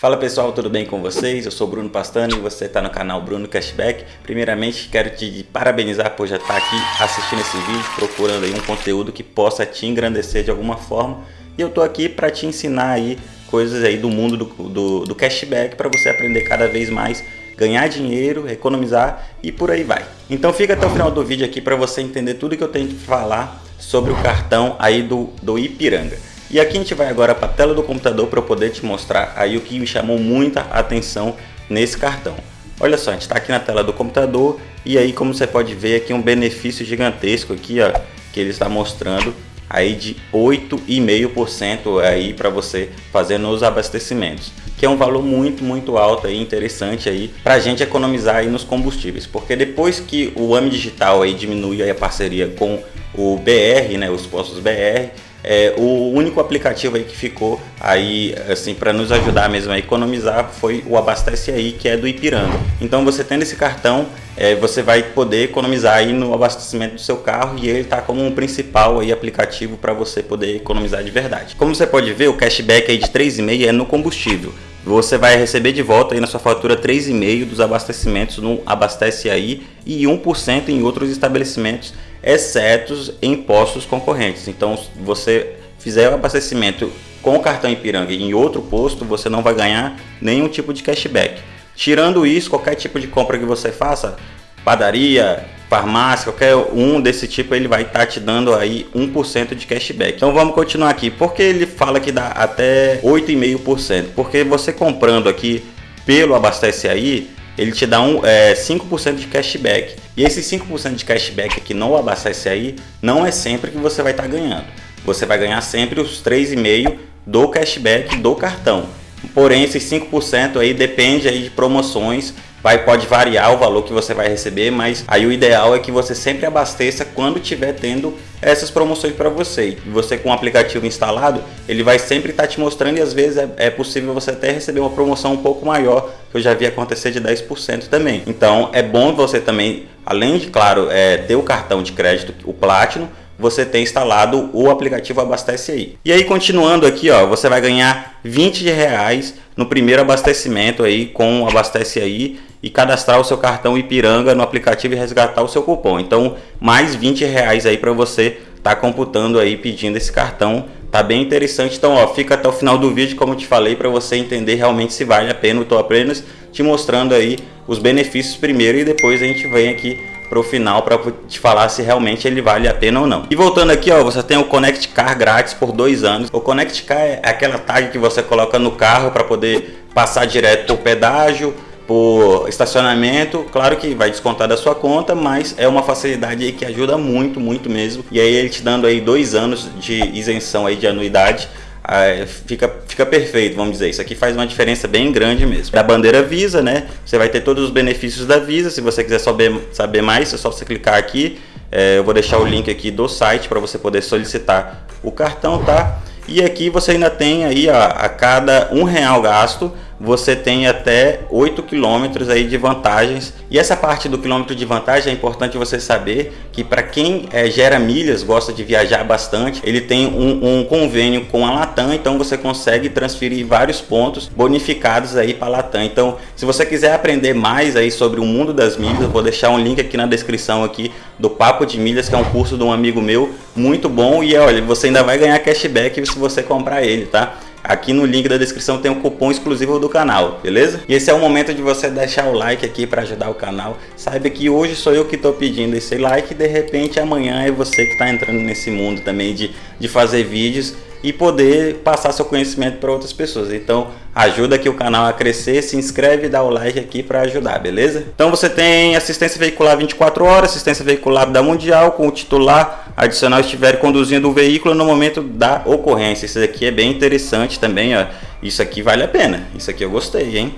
Fala pessoal, tudo bem com vocês? Eu sou Bruno Pastano e você está no canal Bruno Cashback. Primeiramente, quero te parabenizar por já estar aqui assistindo esse vídeo, procurando aí um conteúdo que possa te engrandecer de alguma forma. E eu estou aqui para te ensinar aí coisas aí do mundo do, do, do cashback para você aprender cada vez mais ganhar dinheiro, economizar e por aí vai. Então fica até o final do vídeo aqui para você entender tudo que eu tenho que falar sobre o cartão aí do, do Ipiranga. E aqui a gente vai agora para a tela do computador para eu poder te mostrar aí o que me chamou muita atenção nesse cartão. Olha só, a gente está aqui na tela do computador e aí como você pode ver aqui um benefício gigantesco aqui ó, que ele está mostrando aí de 8,5% aí para você fazer nos abastecimentos que é um valor muito muito alto e interessante aí para a gente economizar aí nos combustíveis porque depois que o AMI Digital aí diminui aí a parceria com o BR, né, os postos BR é, o único aplicativo aí que ficou aí assim para nos ajudar mesmo a economizar foi o Abastece Aí que é do Ipiranga. Então você tendo esse cartão é, você vai poder economizar aí no abastecimento do seu carro e ele está como um principal aí aplicativo para você poder economizar de verdade. Como você pode ver o cashback aí de 3,5 é no combustível. Você vai receber de volta aí na sua fatura 3,5 dos abastecimentos no Abastece Aí e 1% em outros estabelecimentos exceto em postos concorrentes. Então, você fizer o abastecimento com o cartão Ipiranga em outro posto, você não vai ganhar nenhum tipo de cashback. Tirando isso, qualquer tipo de compra que você faça, padaria, farmácia, qualquer um desse tipo, ele vai estar tá te dando aí 1% de cashback. Então vamos continuar aqui. Porque ele fala que dá até 8,5%? Porque você comprando aqui pelo Abastece Aí, ele te dá um, é, 5% de cashback. E esse 5% de cashback aqui no Abastece Aí não é sempre que você vai estar tá ganhando. Você vai ganhar sempre os 3,5% do cashback do cartão. Porém, esses 5% aí depende aí de promoções vai pode variar o valor que você vai receber, mas aí o ideal é que você sempre abasteça quando tiver tendo essas promoções para você. E você com o aplicativo instalado, ele vai sempre estar tá te mostrando e às vezes é, é, possível você até receber uma promoção um pouco maior, que eu já vi acontecer de 10% também. Então é bom você também, além de, claro, é, ter o cartão de crédito, o Platinum, você tem instalado o aplicativo Abastece Aí. E aí continuando aqui, ó, você vai ganhar 20 reais no primeiro abastecimento aí com o Abastece Aí e cadastrar o seu cartão Ipiranga no aplicativo e resgatar o seu cupom. Então, mais 20 reais aí para você tá computando aí pedindo esse cartão. Tá bem interessante. Então, ó, fica até o final do vídeo, como eu te falei, para você entender realmente se vale a pena. Eu tô apenas te mostrando aí os benefícios primeiro e depois a gente vem aqui para o final para te falar se realmente ele vale a pena ou não. E voltando aqui, ó, você tem o Connect Car grátis por dois anos. O Connect Car é aquela tag que você coloca no carro para poder passar direto por pedágio, por estacionamento, claro que vai descontar da sua conta, mas é uma facilidade aí que ajuda muito, muito mesmo. E aí ele te dando aí dois anos de isenção aí de anuidade, ah, fica, fica perfeito, vamos dizer. Isso aqui faz uma diferença bem grande mesmo. Da bandeira Visa, né? Você vai ter todos os benefícios da Visa. Se você quiser saber, saber mais, é só você clicar aqui. É, eu vou deixar o link aqui do site para você poder solicitar o cartão, tá? E aqui você ainda tem aí ó, a cada um real gasto você tem até 8 quilômetros aí de vantagens. E essa parte do quilômetro de vantagem é importante você saber que para quem é, gera milhas, gosta de viajar bastante, ele tem um, um, convênio com a Latam, então você consegue transferir vários pontos bonificados aí para a Latam. Então, se você quiser aprender mais aí sobre o mundo das milhas, eu vou deixar um link aqui na descrição aqui do Papo de Milhas, que é um curso de um amigo meu, muito bom e olha, você ainda vai ganhar cashback se você comprar ele, tá? Aqui no link da descrição tem um cupom exclusivo do canal, beleza? E esse é o momento de você deixar o like aqui para ajudar o canal. Saiba que hoje sou eu que estou pedindo esse like e de repente amanhã é você que está entrando nesse mundo também de, de fazer vídeos e poder passar seu conhecimento para outras pessoas. Então ajuda aqui o canal a crescer, se inscreve e dá o like aqui para ajudar, beleza? Então você tem assistência veicular 24 horas, assistência veicular da Mundial com o titular adicional estiver conduzindo o veículo no momento da ocorrência. Isso aqui é bem interessante também, ó. Isso aqui vale a pena. Isso aqui eu gostei, hein?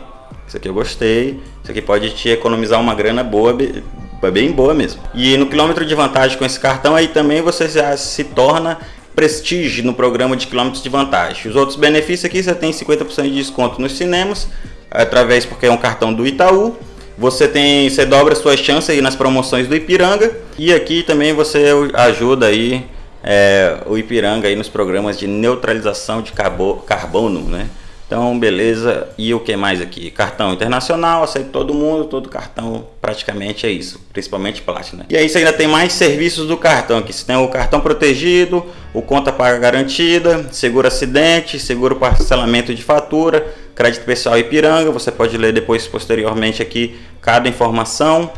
Isso aqui eu gostei. Isso aqui pode te economizar uma grana boa, bem boa mesmo. E no quilômetro de vantagem com esse cartão aí também você já se torna Prestige no programa de quilômetros de vantagem. Os outros benefícios aqui você tem 50% de desconto nos cinemas, através porque é um cartão do Itaú. Você tem, você dobra suas chances aí nas promoções do Ipiranga e aqui também você ajuda aí é, o Ipiranga aí nos programas de neutralização de carbono, né? Então, beleza. E o que mais aqui? Cartão internacional, aceito todo mundo, todo cartão praticamente é isso, principalmente Platinum. E aí você ainda tem mais serviços do cartão aqui. Você tem o cartão protegido, o conta paga garantida, seguro acidente, seguro parcelamento de fatura, crédito pessoal Ipiranga. Você pode ler depois posteriormente aqui cada informação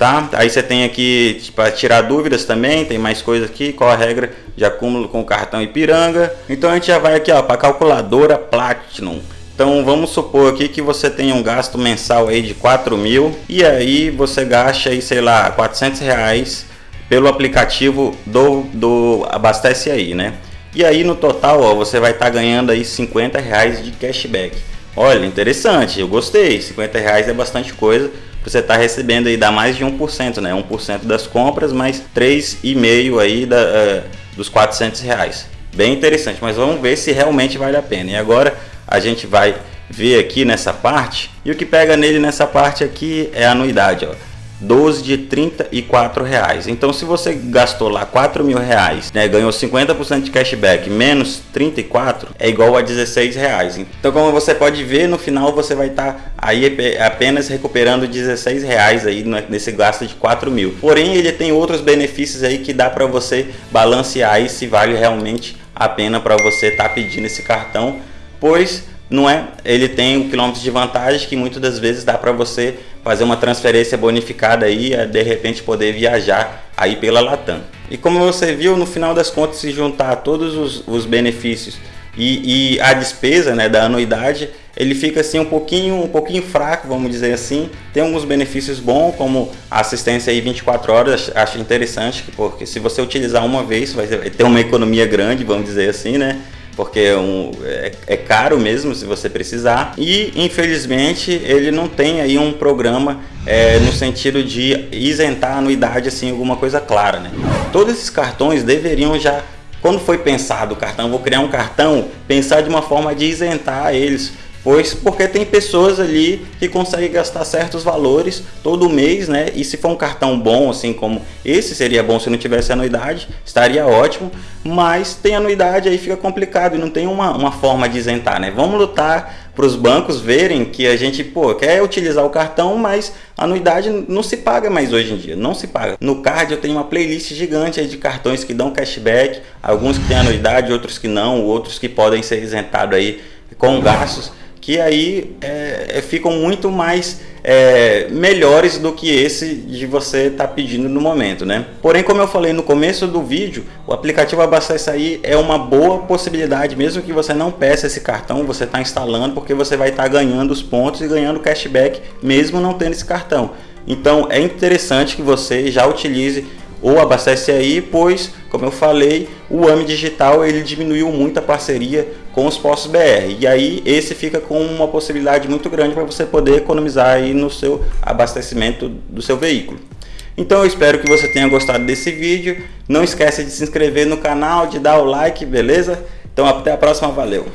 tá? Aí você tem aqui para tipo, tirar dúvidas também, tem mais coisa aqui, qual a regra de acúmulo com o cartão Ipiranga. Então a gente já vai aqui ó para calculadora Platinum. Então vamos supor aqui que você tem um gasto mensal aí de 4 mil e aí você gasta aí, sei lá, 400 reais pelo aplicativo do, do Abastece Aí, né? E aí no total ó, você vai estar tá ganhando aí 50 reais de cashback. Olha, interessante, eu gostei, 50 reais é bastante coisa você está recebendo aí dá mais de 1%, né? 1% das compras, mais 3,5% aí da, uh, dos 400 reais. Bem interessante, mas vamos ver se realmente vale a pena. E agora a gente vai ver aqui nessa parte, e o que pega nele nessa parte aqui é a anuidade, ó. 12 de 34 reais. Então se você gastou lá 4 mil reais, né, ganhou 50% de cashback menos 34 é igual a 16 reais. Então como você pode ver no final você vai estar tá aí apenas recuperando 16 reais aí nesse gasto de 4 mil. Porém ele tem outros benefícios aí que dá para você balancear aí se vale realmente a pena para você estar tá pedindo esse cartão, pois não é? Ele tem o quilômetro de vantagem que muitas das vezes dá para você fazer uma transferência bonificada aí, de repente poder viajar aí pela Latam. E como você viu, no final das contas, se juntar todos os, os benefícios e, e, a despesa né, da anuidade, ele fica assim um pouquinho, um pouquinho fraco, vamos dizer assim. Tem alguns benefícios bons, como assistência aí 24 horas, acho interessante, porque se você utilizar uma vez, vai ter uma economia grande, vamos dizer assim, né? Porque é, um, é, é, caro mesmo se você precisar. E infelizmente ele não tem aí um programa é, no sentido de isentar a anuidade assim alguma coisa clara né? Todos esses cartões deveriam já quando foi pensado o cartão vou criar um cartão pensar de uma forma de isentar eles Pois porque tem pessoas ali que conseguem gastar certos valores todo mês, né? E se for um cartão bom, assim como esse seria bom se não tivesse anuidade, estaria ótimo. Mas tem anuidade aí fica complicado e não tem uma, uma forma de isentar, né? Vamos lutar para os bancos verem que a gente pô, quer utilizar o cartão, mas anuidade não se paga mais hoje em dia, não se paga. No card eu tenho uma playlist gigante de cartões que dão cashback, alguns que têm anuidade, outros que não, outros que podem ser isentados aí com gastos que aí é, é, ficam muito mais é, melhores do que esse de você estar tá pedindo no momento, né? Porém, como eu falei no começo do vídeo, o aplicativo Abastece Aí é uma boa possibilidade, mesmo que você não peça esse cartão, você está instalando porque você vai estar tá ganhando os pontos e ganhando cashback, mesmo não tendo esse cartão. Então é interessante que você já utilize ou abastece aí, pois, como eu falei, o AMI Digital ele diminuiu muito a parceria com os postos BR. E aí esse fica com uma possibilidade muito grande para você poder economizar aí no seu abastecimento do seu veículo. Então eu espero que você tenha gostado desse vídeo. Não esqueça de se inscrever no canal, de dar o like, beleza? Então até a próxima, valeu!